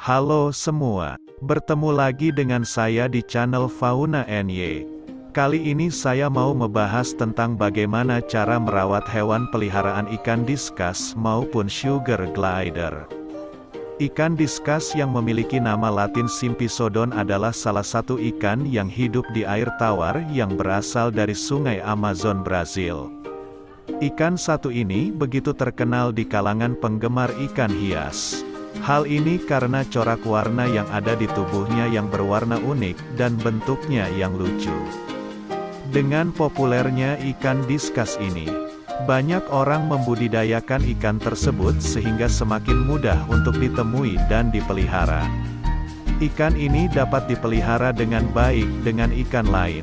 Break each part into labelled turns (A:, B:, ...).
A: Halo semua, bertemu lagi dengan saya di channel Fauna NY. Kali ini saya mau membahas tentang bagaimana cara merawat hewan peliharaan ikan diskus maupun sugar glider. Ikan diskus yang memiliki nama latin Simpisodon adalah salah satu ikan yang hidup di air tawar yang berasal dari sungai Amazon Brazil. Ikan satu ini begitu terkenal di kalangan penggemar ikan hias. Hal ini karena corak warna yang ada di tubuhnya yang berwarna unik, dan bentuknya yang lucu. Dengan populernya ikan diskus ini, banyak orang membudidayakan ikan tersebut sehingga semakin mudah untuk ditemui dan dipelihara. Ikan ini dapat dipelihara dengan baik dengan ikan lain.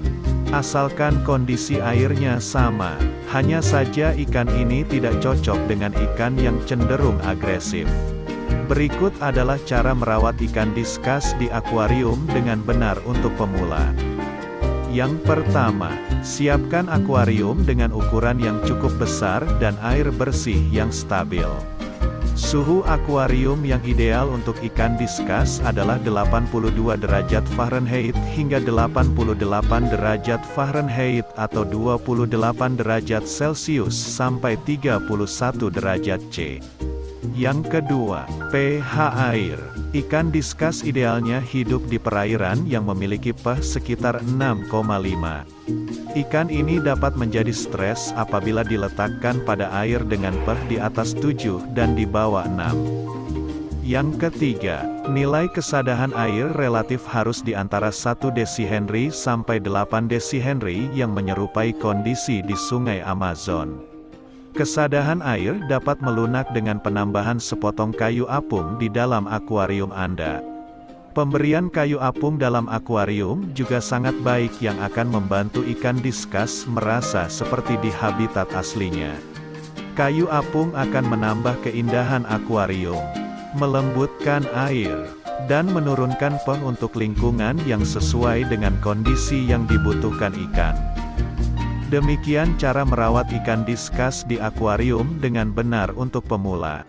A: Asalkan kondisi airnya sama, hanya saja ikan ini tidak cocok dengan ikan yang cenderung agresif. Berikut adalah cara merawat ikan diskus di akuarium dengan benar untuk pemula. Yang pertama, siapkan akuarium dengan ukuran yang cukup besar dan air bersih yang stabil. Suhu akuarium yang ideal untuk ikan diskus adalah 82 derajat Fahrenheit hingga 88 derajat Fahrenheit atau 28 derajat Celcius sampai 31 derajat C. Yang kedua, pH air. Ikan diskus idealnya hidup di perairan yang memiliki pH sekitar 6,5. Ikan ini dapat menjadi stres apabila diletakkan pada air dengan pH di atas 7 dan di bawah 6. Yang ketiga, nilai kesadahan air relatif harus di antara 1 desihenry sampai 8 desihenry yang menyerupai kondisi di sungai Amazon. Kesadahan air dapat melunak dengan penambahan sepotong kayu apung di dalam akuarium Anda. Pemberian kayu apung dalam akuarium juga sangat baik yang akan membantu ikan diskus merasa seperti di habitat aslinya. Kayu apung akan menambah keindahan akuarium, melembutkan air, dan menurunkan pH untuk lingkungan yang sesuai dengan kondisi yang dibutuhkan ikan. Demikian cara merawat ikan diskus di akuarium dengan benar untuk pemula.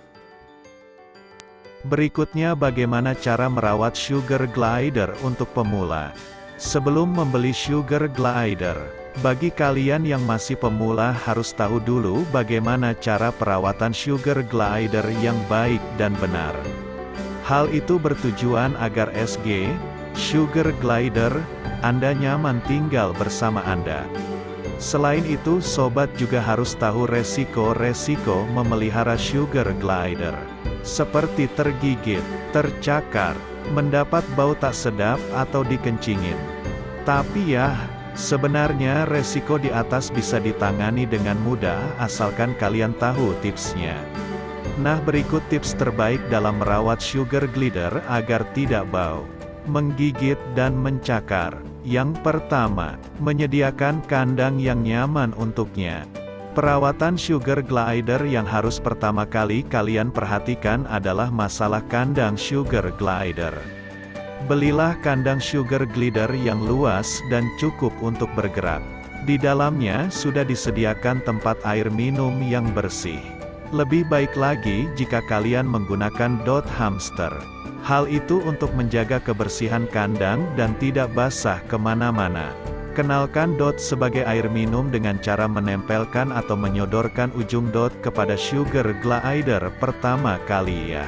A: Berikutnya bagaimana cara merawat sugar glider untuk pemula. Sebelum membeli sugar glider, bagi kalian yang masih pemula harus tahu dulu bagaimana cara perawatan sugar glider yang baik dan benar. Hal itu bertujuan agar SG, sugar glider, Anda nyaman tinggal bersama Anda. Selain itu sobat juga harus tahu resiko-resiko memelihara sugar glider. Seperti tergigit, tercakar, mendapat bau tak sedap atau dikencingin. Tapi ya, sebenarnya resiko di atas bisa ditangani dengan mudah asalkan kalian tahu tipsnya. Nah berikut tips terbaik dalam merawat sugar glider agar tidak bau, menggigit dan mencakar. Yang pertama, menyediakan kandang yang nyaman untuknya. Perawatan sugar glider yang harus pertama kali kalian perhatikan adalah masalah kandang sugar glider. Belilah kandang sugar glider yang luas dan cukup untuk bergerak. Di dalamnya sudah disediakan tempat air minum yang bersih. Lebih baik lagi jika kalian menggunakan dot hamster. Hal itu untuk menjaga kebersihan kandang dan tidak basah ke mana-mana. Kenalkan dot sebagai air minum dengan cara menempelkan atau menyodorkan ujung dot kepada sugar glider pertama kali ya.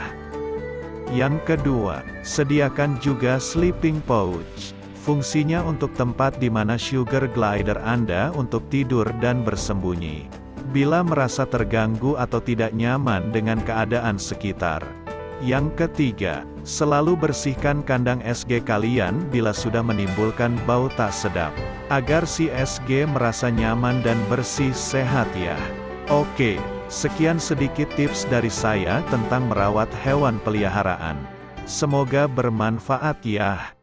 A: Yang kedua, sediakan juga sleeping pouch. Fungsinya untuk tempat di mana sugar glider Anda untuk tidur dan bersembunyi. Bila merasa terganggu atau tidak nyaman dengan keadaan sekitar. Yang ketiga, selalu bersihkan kandang SG kalian bila sudah menimbulkan bau tak sedap. Agar si SG merasa nyaman dan bersih sehat ya. Oke, sekian sedikit tips dari saya tentang merawat hewan peliharaan. Semoga bermanfaat ya.